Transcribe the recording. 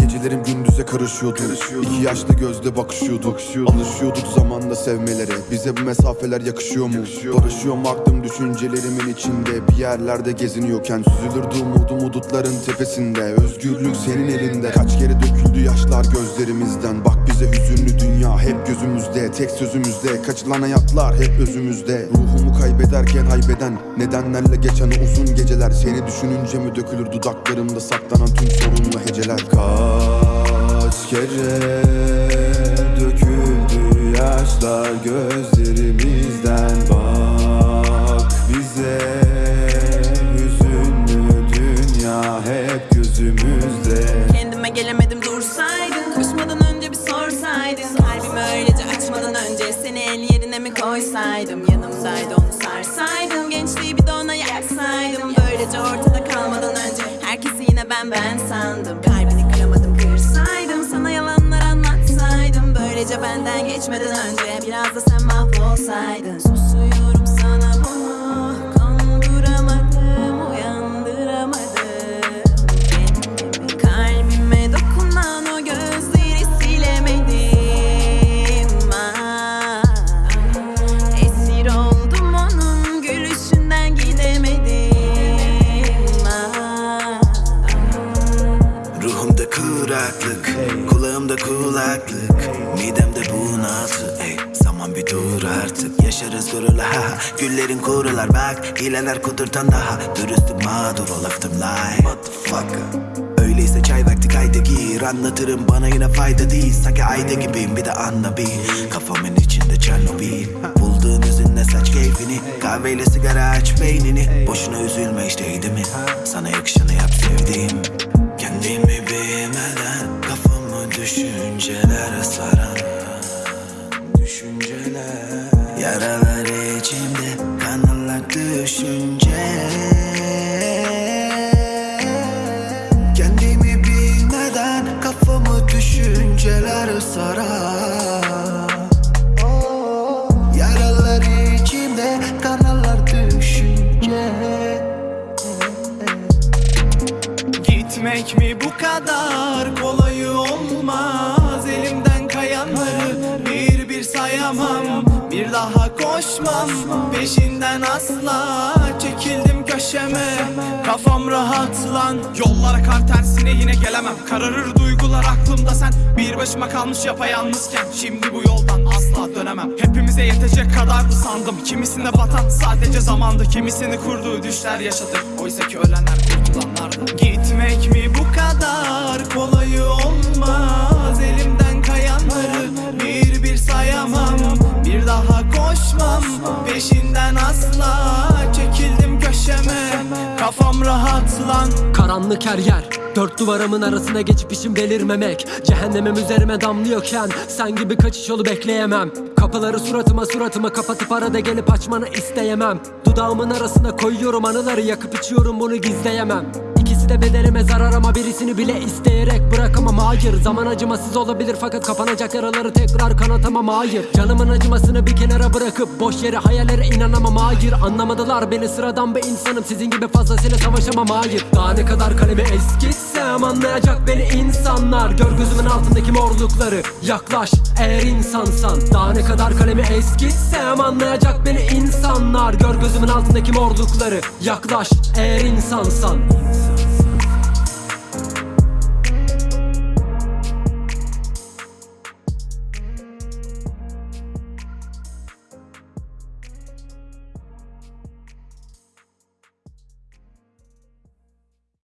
Gecelerim gündüze karışıyordu. İki yaşlı gözle bakışıyorduk Alışıyorduk zamanla sevmelere. Bize bu mesafeler yakışıyor. Mu? Barışıyorum aklım düşüncelerimin içinde. Bir yerlerde geziniyorken Süzülürdü umudum umutların tepesinde. Özgürlük senin elinde. Kaç kere döküldü yaşlar gözlerimizden. Bak bize hüzünlü dünya. Hep gözümüzde Tek sözümüzde. Kaçılan hayatlar hep özümüzde. Ruhumu kaybederken haybeden Nedenlerle geçen uzun geceler. Seni düşününce mi dökülür dudaklarımda saklanan tüm sorunlu heceler Kaç kere döküldü yaşlar gözlerimizden. Bak bize hüzünlü dünya hep gözümüzde. Kendime gelemedim dursaydın Koşmadan önce bir sorsaydın. Kalbimi öylece açmadan önce Seni el yerine mi koysaydım? Yanımdaydı onu sarsaydım Gençliği bir de ona yaksaydım. Böylece ortada kalmadan önce Herkesi yine ben ben sandım. Kalbini geçmeden önce Biraz da sen mahvolsaydın artık Yaşarız gururla. Ha. Güllerin kurular bak Hileler kudurtan daha. Dürüstüm mağdur ol left them lie. Motherfucker. Öyleyse çay vakti kayda gir. Anlatırım bana yine fayda değil. Sanki ayda gibiyim bir de anla bil Kafamın içinde Çernobil. Bulduğun üzünle saç keyfini Kahveyle sigara aç beynini. Boşuna üzülme işte değil mi? Sana yakışanı yap sevdiğim düşünceler sarar Yaralar içimde Kanarlar düşünce. Gitmek mi bu kadar kolay olmaz? Elimden kayanları bir bir sayamam. Bir daha koşmam. Peşinden asla Çekildim köşeme kafam rahat lan Yollara kar tersine yine gelemem. Kararır duygular aklımda sen. Bir başıma kalmış yapayalnızken. Şimdi bu yoldan asla dönemem. Hepimize yetecek kadardı sandım Kimisine batan sadece zamandı Kimisini kurduğu düşler yaşadık Oysa ki ölenler kurtulanlardı Gitmek mi bu kadar kolay olmaz? Elimden kayanları bir bir sayamam. Bir daha koşmam. Peşinden kafam rahat lan Karanlık her yer Dört duvarımın arasına geçip işim belirmemek Cehennemim üzerime damlıyorken Sen gibi kaçış yolu bekleyemem. Kapıları suratıma suratıma kapatıp arada gelip açmanı isteyemem. Dudağımın arasına koyuyorum anıları yakıp içiyorum bunu gizleyemem de bedenime zarar ama birisini bile isteyerek bırakamam. Hayır Zaman acımasız olabilir fakat kapanacak yaraları tekrar kanatamam. Hayır Canımın acımasını bir kenara bırakıp boş yere hayallere inanamam. Hayır Anlamadılar beni sıradan bir insanım. Sizin gibi fazlasıyla savaşamam. Hayır Daha ne kadar kalemi eskitsem anlayacak beni insanlar. Gör gözümün altındaki morlukları yaklaş eğer insansan. Daha ne kadar kalemi eskitsem anlayacak beni insanlar. Gör gözümün altındaki morlukları yaklaş eğer insansan